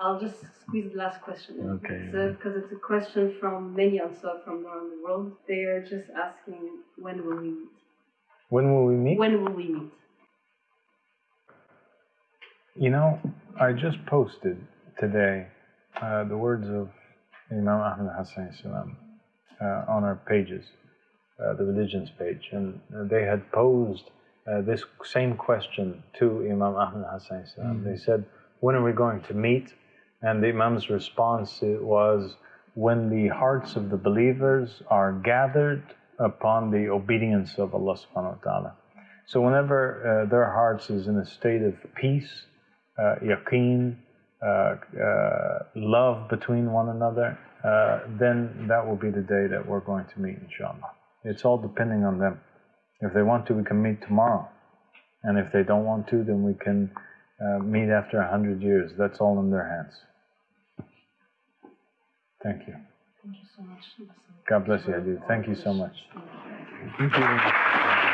I'll just squeeze the last question in. Okay. So, because it's a question from many also from around the world. They are just asking, when will we meet? When will we meet? When will we meet? You know, I just posted today uh, the words of Imam Ahmed Hassan Salam uh, on our pages, uh, the religions page, and uh, they had posed uh, this same question to Imam Ahmed Hassan Salam. They said, "When are we going to meet?" And the Imam's response was, "When the hearts of the believers are gathered upon the obedience of Allah Subhanahu wa Taala." So whenever uh, their hearts is in a state of peace, uh, yaqeen, uh, uh, love between one another, uh, then that will be the day that we're going to meet, inshallah. It's all depending on them. If they want to, we can meet tomorrow. And if they don't want to, then we can uh, meet after a hundred years. That's all in their hands. Thank you. Thank you so much. God bless you, Hadid. Thank you so much. Thank you.